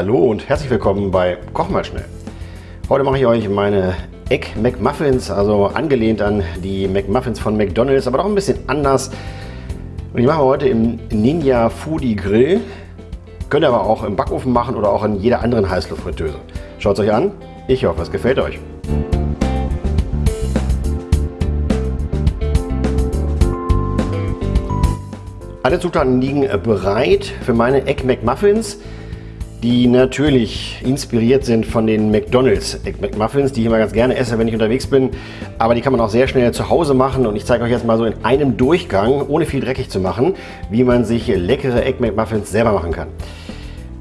Hallo und herzlich willkommen bei Koch mal schnell. Heute mache ich euch meine Egg McMuffins, also angelehnt an die McMuffins von McDonald's, aber doch ein bisschen anders. Und ich mache heute im Ninja Foodie Grill. Könnt ihr aber auch im Backofen machen oder auch in jeder anderen Heißluftfritteuse. Schaut es euch an. Ich hoffe, es gefällt euch. Alle Zutaten liegen bereit für meine Egg McMuffins, die natürlich inspiriert sind von den McDonald's Egg McMuffins, die ich immer ganz gerne esse, wenn ich unterwegs bin. Aber die kann man auch sehr schnell zu Hause machen und ich zeige euch jetzt mal so in einem Durchgang, ohne viel dreckig zu machen, wie man sich leckere Egg McMuffins selber machen kann.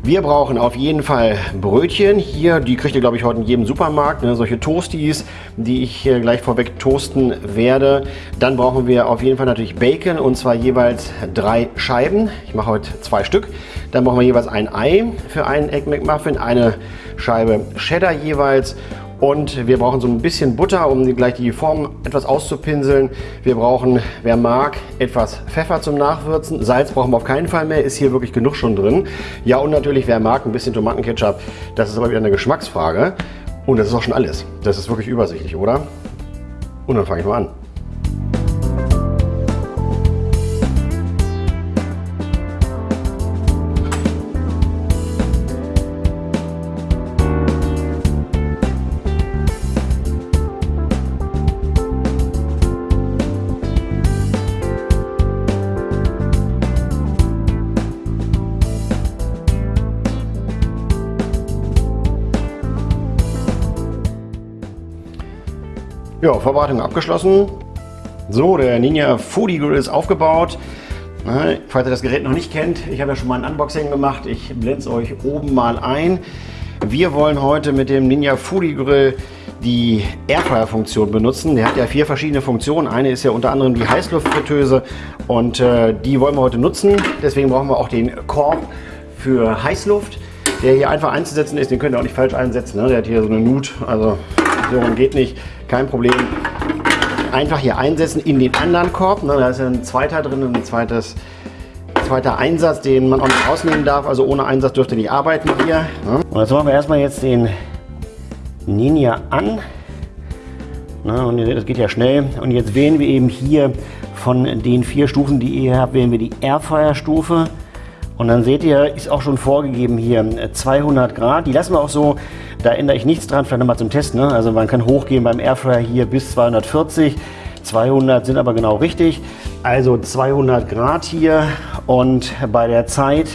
Wir brauchen auf jeden Fall Brötchen. Hier, die kriegt ihr glaube ich heute in jedem Supermarkt. Ne? Solche Toasties, die ich hier gleich vorweg toasten werde. Dann brauchen wir auf jeden Fall natürlich Bacon und zwar jeweils drei Scheiben. Ich mache heute zwei Stück. Dann brauchen wir jeweils ein Ei für einen Egg McMuffin, eine Scheibe Cheddar jeweils und wir brauchen so ein bisschen Butter, um gleich die Form etwas auszupinseln. Wir brauchen, wer mag, etwas Pfeffer zum Nachwürzen. Salz brauchen wir auf keinen Fall mehr, ist hier wirklich genug schon drin. Ja und natürlich, wer mag, ein bisschen Tomatenketchup. Das ist aber wieder eine Geschmacksfrage. Und das ist auch schon alles. Das ist wirklich übersichtlich, oder? Und dann fange ich mal an. Ja, Vorbereitung abgeschlossen. So, der Ninja Foodie Grill ist aufgebaut. Falls ihr das Gerät noch nicht kennt, ich habe ja schon mal ein Unboxing gemacht. Ich blende es euch oben mal ein. Wir wollen heute mit dem Ninja Foodie Grill die Airfryer-Funktion benutzen. Der hat ja vier verschiedene Funktionen. Eine ist ja unter anderem die Heißluftfritteuse und äh, die wollen wir heute nutzen. Deswegen brauchen wir auch den Korb für Heißluft, der hier einfach einzusetzen ist. Den könnt ihr auch nicht falsch einsetzen. Ne? Der hat hier so eine Nut, also so geht nicht. Kein Problem. Einfach hier einsetzen in den anderen Korb. Ne, da ist ja ein zweiter drin, ein zweites, zweiter Einsatz, den man auch nicht rausnehmen darf. Also ohne Einsatz dürft ihr nicht arbeiten hier. Ne. Und jetzt machen wir erstmal jetzt den Ninja an. Na, und das geht ja schnell. Und jetzt wählen wir eben hier von den vier Stufen, die ihr habt, wählen wir die Airfire-Stufe. Und dann seht ihr, ist auch schon vorgegeben hier 200 Grad. Die lassen wir auch so, da ändere ich nichts dran, vielleicht nochmal zum Test. Ne? Also man kann hochgehen beim Airfryer hier bis 240. 200 sind aber genau richtig. Also 200 Grad hier und bei der Zeit,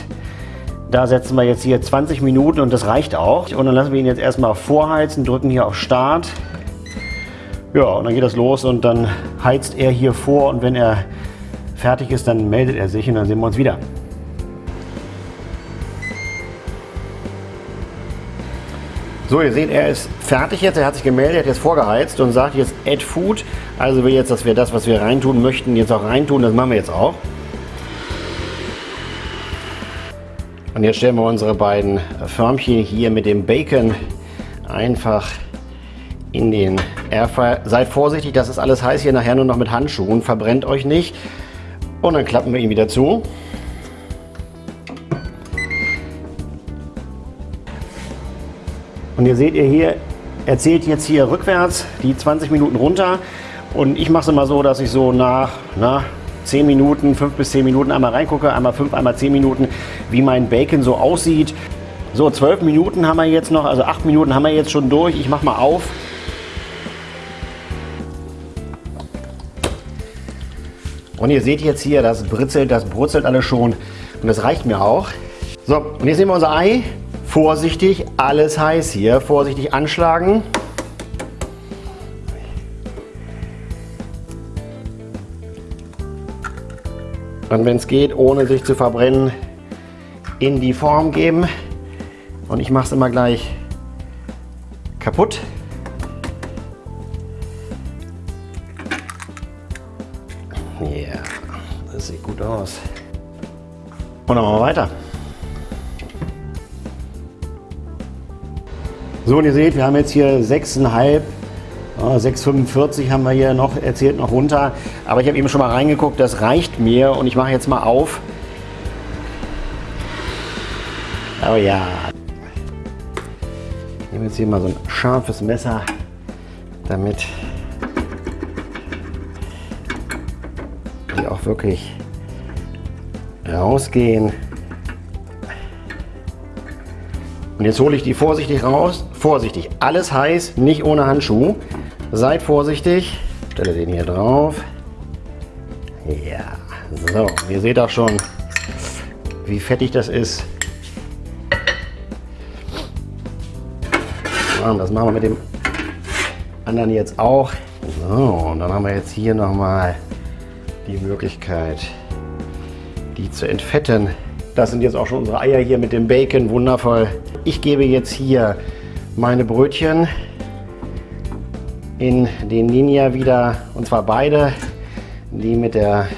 da setzen wir jetzt hier 20 Minuten und das reicht auch. Und dann lassen wir ihn jetzt erstmal vorheizen, drücken hier auf Start. Ja, und dann geht das los und dann heizt er hier vor und wenn er fertig ist, dann meldet er sich und dann sehen wir uns wieder. So, ihr seht, er ist fertig jetzt, er hat sich gemeldet, hat jetzt vorgeheizt und sagt jetzt Add Food. Also will jetzt, dass wir das, was wir reintun möchten, jetzt auch reintun. Das machen wir jetzt auch. Und jetzt stellen wir unsere beiden Förmchen hier mit dem Bacon einfach in den Airfryer. Seid vorsichtig, das ist alles heiß hier nachher nur noch mit Handschuhen. Verbrennt euch nicht. Und dann klappen wir ihn wieder zu. Und ihr seht ihr hier, er zählt jetzt hier rückwärts die 20 Minuten runter. Und ich mache es immer so, dass ich so nach na, 10 Minuten, 5 bis 10 Minuten einmal reingucke, einmal 5, einmal 10 Minuten, wie mein Bacon so aussieht. So, 12 Minuten haben wir jetzt noch, also 8 Minuten haben wir jetzt schon durch. Ich mache mal auf. Und ihr seht jetzt hier, das britzelt, das brutzelt alles schon. Und das reicht mir auch. So, und jetzt nehmen wir unser Ei. Vorsichtig, alles heiß hier. Vorsichtig anschlagen. Und wenn es geht, ohne sich zu verbrennen, in die Form geben. Und ich mache es immer gleich kaputt. Ja, das sieht gut aus. Und dann machen wir weiter. So, und ihr seht, wir haben jetzt hier 6,5, 6,45 haben wir hier noch, erzählt noch runter. Aber ich habe eben schon mal reingeguckt, das reicht mir und ich mache jetzt mal auf. Oh ja. nehme jetzt hier mal so ein scharfes Messer, damit die auch wirklich rausgehen. Und jetzt hole ich die vorsichtig raus. Vorsichtig, alles heiß, nicht ohne Handschuh. Seid vorsichtig. Stelle den hier drauf. Ja, so, ihr seht auch schon, wie fettig das ist. Das machen wir mit dem anderen jetzt auch. So, und dann haben wir jetzt hier nochmal die Möglichkeit, die zu entfetten. Das sind jetzt auch schon unsere Eier hier mit dem Bacon, wundervoll. Ich gebe jetzt hier meine Brötchen in den Ninja wieder, und zwar beide, die mit der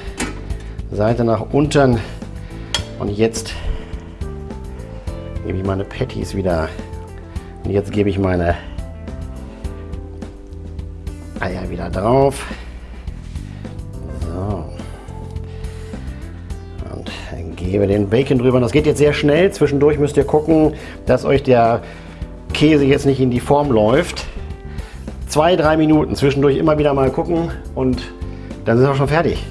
Seite nach unten. Und jetzt gebe ich meine Patties wieder. Und jetzt gebe ich meine Eier wieder drauf. Und gebe den Bacon drüber. Das geht jetzt sehr schnell. Zwischendurch müsst ihr gucken, dass euch der Käse jetzt nicht in die Form läuft. Zwei, drei Minuten. Zwischendurch immer wieder mal gucken und dann sind wir schon fertig.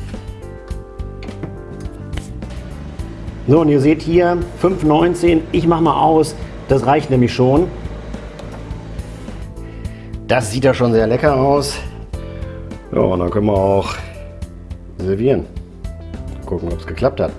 So, und ihr seht hier 5,19. Ich mache mal aus. Das reicht nämlich schon. Das sieht ja schon sehr lecker aus. Ja, und dann können wir auch servieren. Gucken, ob es geklappt hat.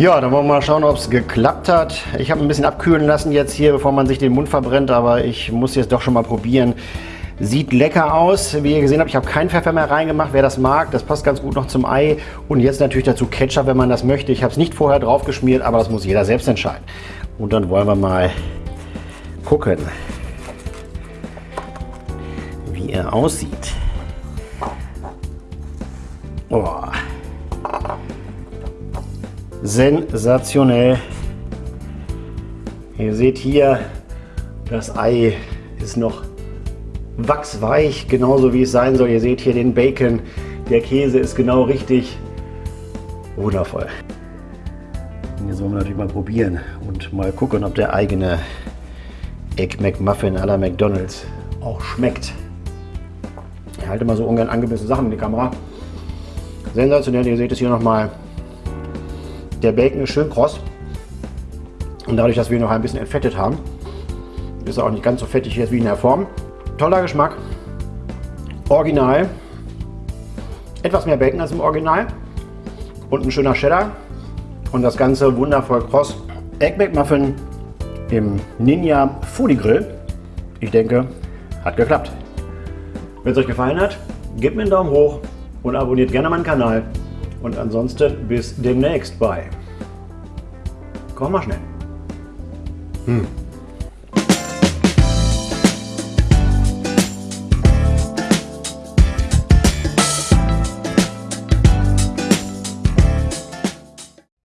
Ja, dann wollen wir mal schauen, ob es geklappt hat. Ich habe ein bisschen abkühlen lassen jetzt hier, bevor man sich den Mund verbrennt, aber ich muss jetzt doch schon mal probieren. Sieht lecker aus. Wie ihr gesehen habt, ich habe keinen Pfeffer mehr reingemacht. Wer das mag, das passt ganz gut noch zum Ei. Und jetzt natürlich dazu Ketchup, wenn man das möchte. Ich habe es nicht vorher drauf geschmiert, aber das muss jeder selbst entscheiden. Und dann wollen wir mal gucken, wie er aussieht. Oh. Sensationell. Ihr seht hier, das Ei ist noch wachsweich, genauso wie es sein soll. Ihr seht hier den Bacon, der Käse ist genau richtig. Wundervoll. Und jetzt wollen wir natürlich mal probieren und mal gucken, ob der eigene Egg McMuffin à la McDonalds auch schmeckt. Ich halte mal so ungern angebissene Sachen in die Kamera. Sensationell, ihr seht es hier nochmal. Der Bacon ist schön kross. Und dadurch, dass wir ihn noch ein bisschen entfettet haben, ist er auch nicht ganz so fettig jetzt wie in der Form. Toller Geschmack. Original. Etwas mehr Bacon als im Original. Und ein schöner Cheddar. Und das Ganze wundervoll kross. Egg McMuffin im Ninja Foodie Grill. Ich denke, hat geklappt. Wenn es euch gefallen hat, gebt mir einen Daumen hoch und abonniert gerne meinen Kanal. Und ansonsten bis demnächst bei. Komm mal schnell. Hm.